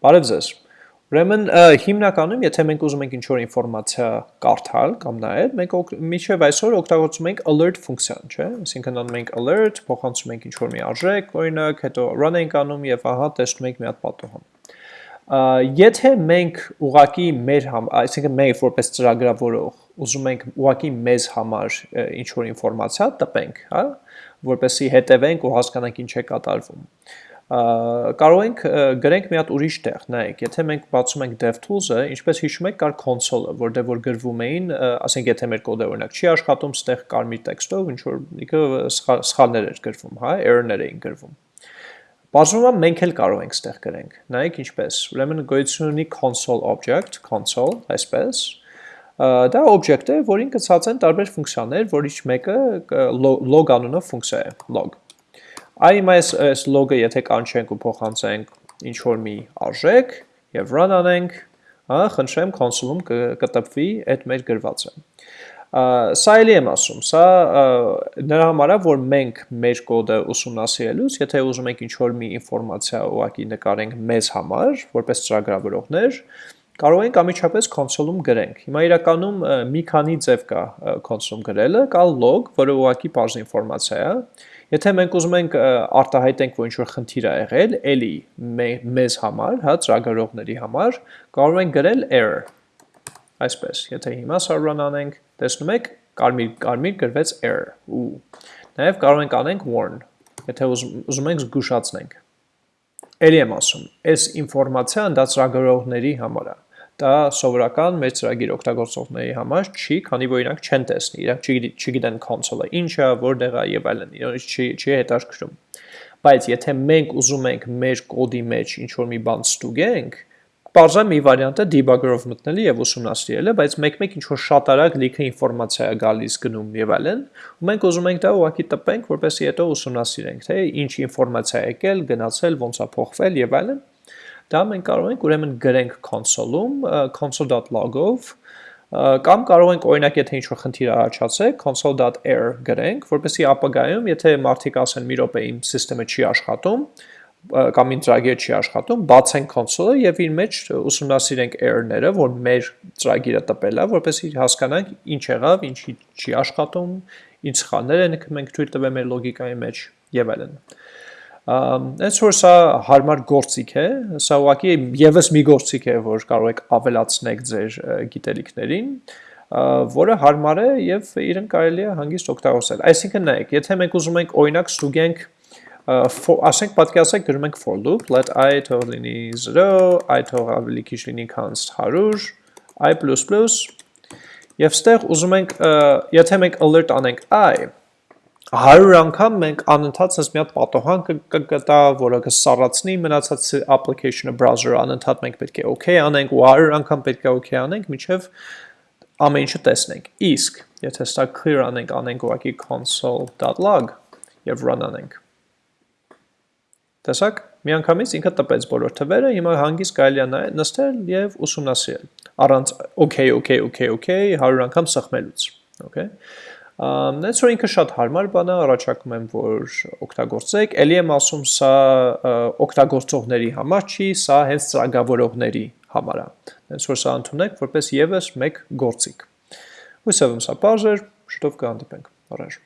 Բարև ձեզ։ Ուրեմն հիմնականում, եթե մենք ուզում ենք ինչ-որ ինֆորմացիա կարդալ կամ նայել, մենք միջև այսօր օգտագործում ենք alert ֆունկցիան, չէ՞։ Այսինքն անում ենք alert, փոխանցում ենք ինչ-որ մի արժեք, օրինակ, հետո run ենք անում եւ ահա տեսնում ենք մի հատ պատոհան։ Եթե մենք ուղակի մեր համ, այսինքն մենք որպես ծրագրավորող ուզում ենք ուղակի մեզ համար ինչ-որ ինֆորմացիա տպենք, հա, որպեսզի հետևենք ու հասկանանք ինչ է կատարվում կարող ենք գրենք մի հատ ուրիշ տեղ, նայեք, եթե մենք բացում ենք DevTools-ը, ինչպես հիշում եք, կար console-ը, որտեղ որ գրվում էին, ասենք եթե մեր կոդը օրինակ չի աշխատում, ստեղ կարմիր տեքստով ինչ որ ինքը սխալներ էր գրվում, հա, error-ներ էին գրվում։ Բացվում է մենք էլ կարող ենք ստեղ գրենք։ Նայեք ինչպես։ Ուրեմն գոյություն ունի console object, console, այսպես, դա օբյեկտ է, որին կցած են տարբեր ֆունկցիաներ, որից մեկը log անունով ֆունկցիա է, log։ Այ հիմա այս այս log-ը եթե կանչենք ու փոխանցենք ինչ որ մի արժեք եւ run անենք, հա, խնդրեմ console-ում կտպվի այդ մեր գրվածը։ Սա էլի եմ ասում, սա նրա համար է, որ մենք մեր կոդը ուսումնասիրելուց, եթե ուզում ենք ինչ-որ մի ինֆորմացիա ուղակի նկարենք մեզ համար, որպես ծրագրավորողներ, կարող ենք ամիջապես console-ում գրենք։ Հիմա իրականում մի քանի ձև կա console-ում գրելը, կա log, որը ուղակի բարձ ինֆորմացիա է, Եթե մենք ուզում ենք արտահայտենք, որ ինչ-որ խնդիր է եղել, էլի մեզ համար, հա, ծրագրողների համար, կարող ենք գրել error։ Այսպես, եթե հիմա server-ն անենք, տեսնում եք, կարմիր կարմիր գրվեց error։ Ու նաև կարող ենք անենք warn, եթե ուզում ենք զգուշացնենք։ Էլի եմ ասում, այս ինֆորմացիան դա ծրագրողների համար է դա սովորական մեր ծրագիր օգտագործողների համար չի, քանի որ իրանք չեն տեսնի, իրանք չգիտեն console-ը ինչ է, որտեղ է եւ այլն, իրենց չի չի հետաքրքրում։ Բայց եթե մենք ուզում ենք մեր կոդի մեջ ինչ-որ մի բան ստուգենք, Պարզա մի վարիանտը debugger-ով մտնելի եւ ուսումնասիրելը, բայց մեկ-մեկ ինչ որ շատ արագ լիքը ինֆորմացիա է գալիս գնում եւ այլն, ու մենք ուզում ենք դա ուղակի տպենք, որպեսզի հետո ուսումնասիրենք, թե ինչ ինֆորմացիա եկել, գնացել, ոնց է փոխվել եւ այլն Դա մենք կարող ենք ուրեմն գրենք console-ում console.log-ով կամ կարող ենք օրինակ եթե ինչ-որ խնդիր առաջացե console.error գրենք, որպեսզի ապագայում եթե մարդիկ ասեն մի րոպե իմ համակարգը չի աշխատում, կամ իմ ծրագիրը չի աշխատում, բացենք console-ը եւ իր մեջ ուսումնասիրենք error-ները, որ մեր ծրագիրը տպել է, որպեսզի հասկանանք ինչ եղավ, ինչի չի աշխատում, ինչ սխալներ են մենք թույլ տվել մեր լոգիկայի մեջ եւ այլն։ Այս որ սա հարմար գործիք է, սա ուղղակի եւս մի գործիք է, որ կարող եք ավելացնել ձեր գիտելիքներին, որը հարմար է եւ իրեն կարելի է հանգիստ օգտագործել։ Այսինքն նայեք, եթե մենք ուզում ենք օրինակ ստուգենք ասենք պատկերացեք գրում ենք for loop let i թող լինի 0 i թող ավելի քիչ լինի քան 100 i++ եւ ստեղ ուզում ենք եթե մենք alert անենք i 100 անգամ մենք անընդհատ sense մի հատ պատոհան կգտա, որը կսառացնի մնացած application-ը browser-ը անընդհատ մենք պետք է okay անենք ու 100 անգամ պետք է okay անենք, միջև ամեն ինչը տեսնենք։ Իսկ եթե սա clear անենք, անենք ուղղակի console.log եւ run անենք։ Տեսակ, միանգամից ինքը տպեց բոլոր թվերը, հիմա հանգիստ կարելի է նստել եւ ուսումնասիրել առանց okay, okay, okay, okay 100 անգամ սխմելուց, okay։ Նենց որ ինքը շատ հարմար բան է, առաջարկում եմ, որ օգտագործեք։ Էլի եմ ասում, սա օգտագործողների համար չի, սա հենց ծրագրավորողների համար է։ Նենց որ սա ընդունեք որպես եւս մեկ գործիք։ Հույսով եմ սա բարձր, շուտով կհանդիպենք։ Առաջ